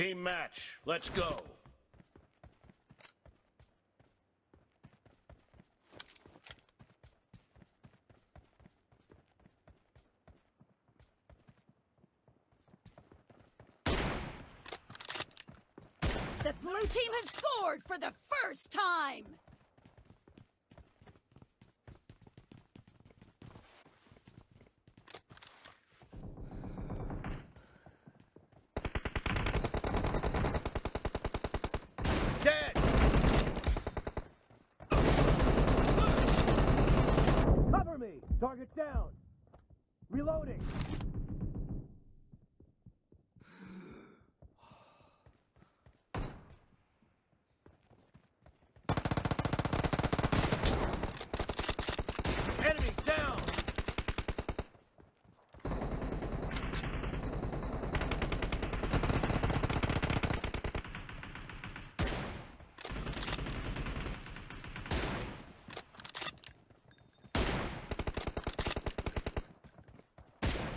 Team match. Let's go. The blue team has scored for the first time! Dead! Cover me! Target down! Reloading! Enemy down!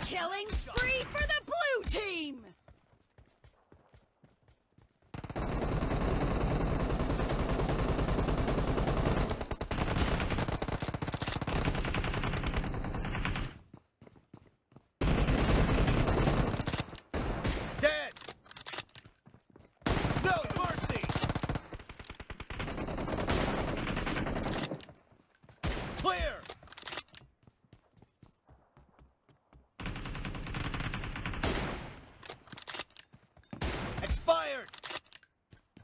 Killing spree for the blue team! Dead! No mercy! Clear!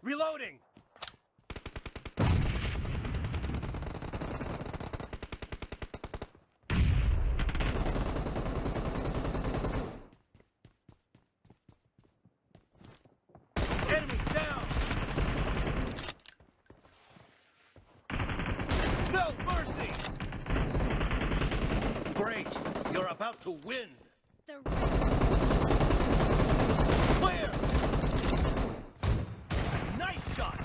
Reloading! Enemy down! No mercy! Great! You're about to win! The Clear! Nice shot!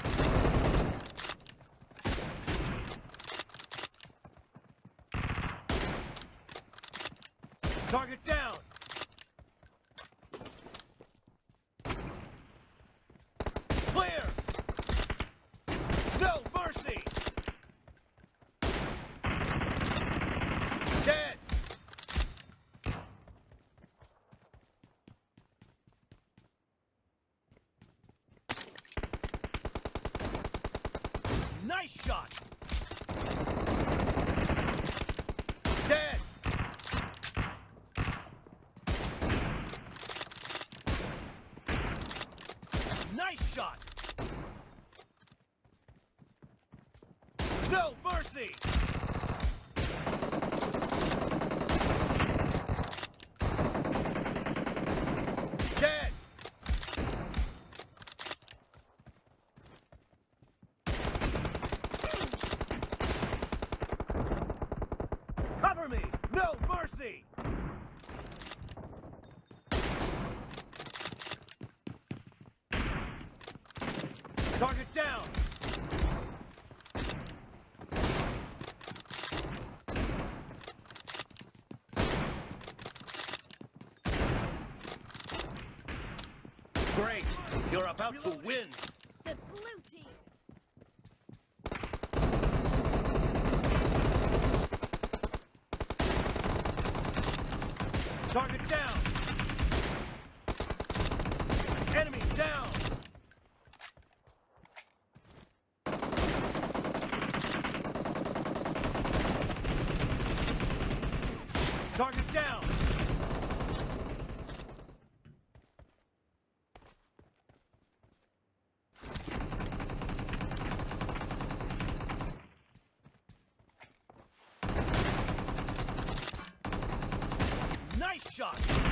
Target down! Clear! No mercy! Dead! Nice shot! Dead! Nice shot! No mercy! Dead! Cover me! No mercy! Target down! Great! You're about to win! the blue team! Target down! Enemy down! Target down! Nice shot!